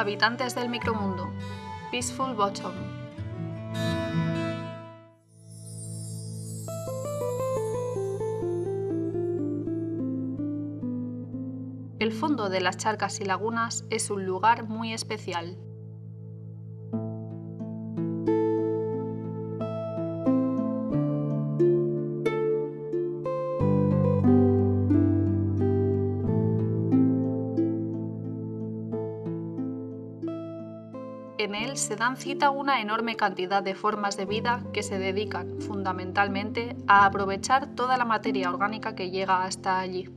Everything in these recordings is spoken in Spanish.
Habitantes del micromundo. Peaceful Bottom. El fondo de las charcas y lagunas es un lugar muy especial. En él se dan cita una enorme cantidad de formas de vida que se dedican fundamentalmente a aprovechar toda la materia orgánica que llega hasta allí.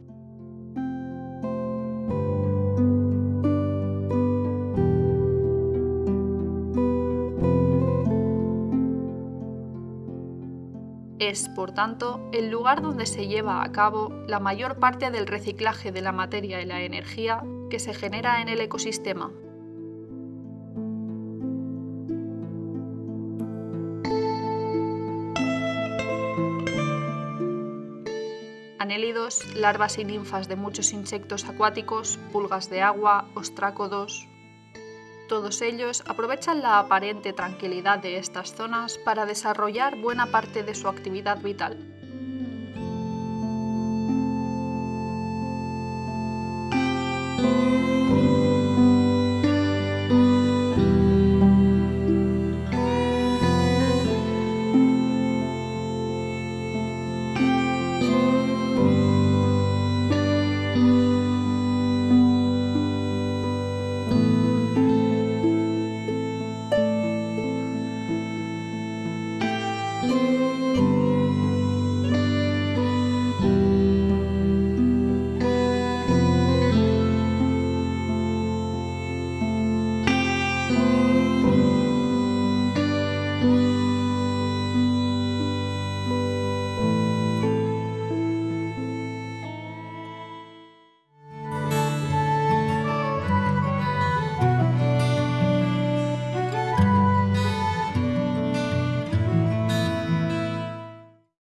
Es, por tanto, el lugar donde se lleva a cabo la mayor parte del reciclaje de la materia y la energía que se genera en el ecosistema. anélidos, larvas y ninfas de muchos insectos acuáticos, pulgas de agua, ostrácodos. Todos ellos aprovechan la aparente tranquilidad de estas zonas para desarrollar buena parte de su actividad vital.